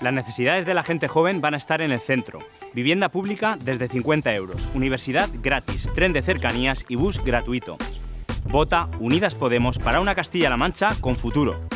Las necesidades de la gente joven van a estar en el centro. Vivienda pública desde 50 euros, universidad gratis, tren de cercanías y bus gratuito. Vota Unidas Podemos para una Castilla-La Mancha con futuro.